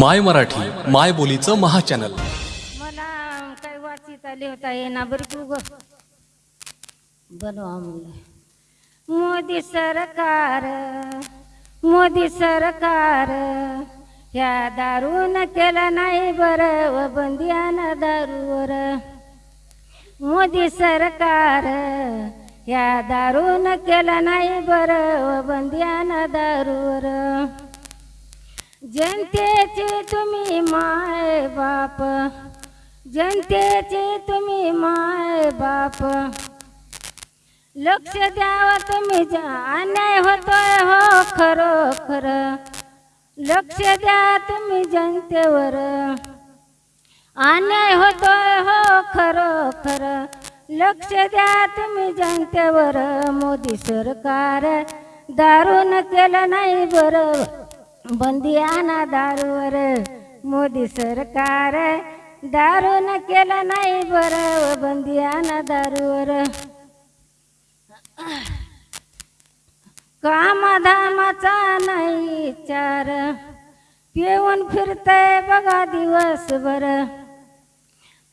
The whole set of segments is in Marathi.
माय मराठी माय बोलीचं महाचॅनल. मला काही वाचित आले होता ये ना तू ग. बनवा म्हणलं मोदी सरकार मोदी सरकार ह्या दारून केलं नाही बरं व बंदियाना दारूवर. मोदी सरकार ह्या दारून केलं नाही बरं व बंदियाना दारूवर. जनतेचे तुम्ही माय बाप. जनतेचे तुम्ही माय बाप. लक्ष द्याव तुम्ही अन्याय होतोय हो खरोखर. खरं लक्ष द्या तुम्ही जनतेवर. अन्याय होतोय हो खरोखर. खरं लक्ष द्या तुम्ही जनतेवर. मोदी सरकार दारून केलं नाही बरं. बंदी आणा दारूवर मोदी सरकार दारून केलं नाही बरं बंदी आणा दारूवर. कामधामाचा नाही विचार पिऊन फिरतय बघा दिवसभर.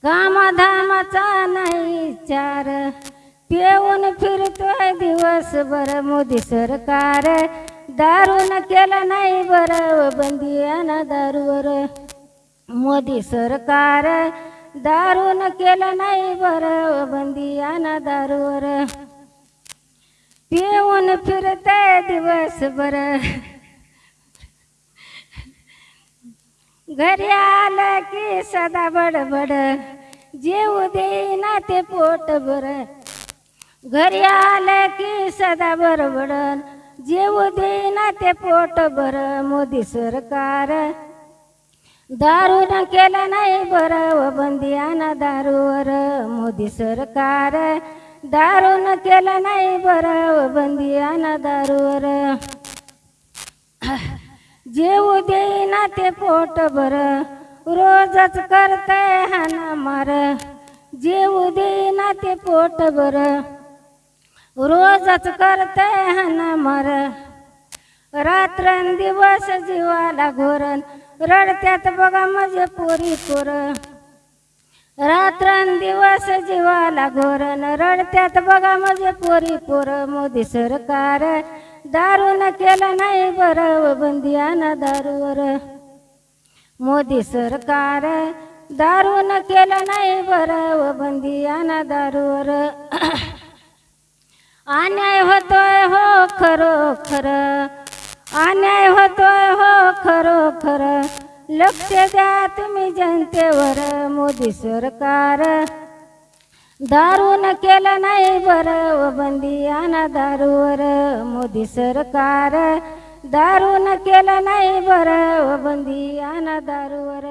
कामधामाचा नाही विचार पिऊन फिरतोय दिवसभर मोदी सरकार दारून केलं नाही बरं बंदी आणा दारूवर. मोदी सरकार दारून केलं नाही बरं बंदी आणा दारूवर. पिऊन फिरते दिवसभर. घरी आलं की सदा बडबड. जेऊ देईना ते पोट बर घरी आलं की सदा बडबड. जेवू देईना ते पोट बर मोदी सरकार. दारून केलं नाही बरं व बंदी आणा दारूवर मोदी सरकार. दारून केलं नाही बरं व बंदी आणा दारूवर. जेऊ देईना ते पोट बर रोजच करतय हाना मार जेऊ देईना ते पोट बरं रोजच हना मर. मार रात्रंदिवस जीवाला घोरण रडत्यात बघा माझे पोरी पोर. रात्रंदिवस जीवाला घोरण रडत्यात बघा माझे पोरी पोर. मोदी सरकार दारून केलं नाही बरं बंदी आना दारूवर. मोदी सरकार दारून केलं नाही बरं बंदी आना दारूवर. अन्याय होतोय हो खरो खरं अन्याय होतोय हो खरो खरं लक्ष द्या तुम्ही जनतेवर मोदी सरकार. दारून केलं नाही बरं व बंदी आणा दारूवर मोदी सरकार. दारून केलं नाही बरं व बंदी आणा दारूवर.